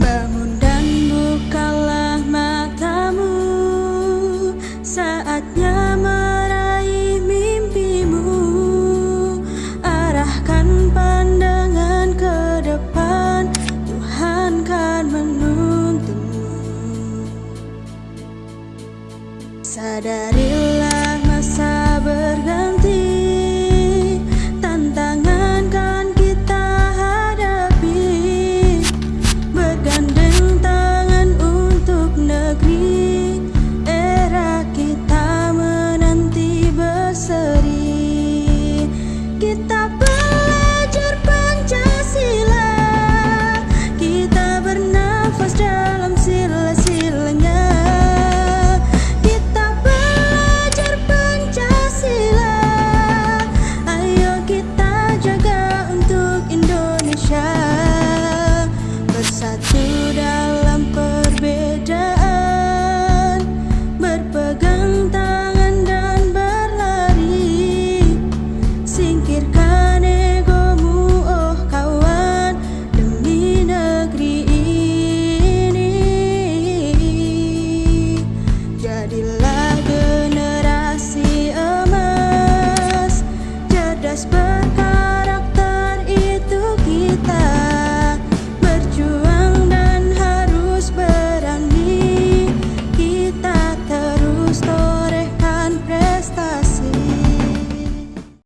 Bangun dan bukalah matamu Saatnya meraih mimpimu. Arahkan pandangan ke depan Tuhan kan menuntunmu. Sadarilah tak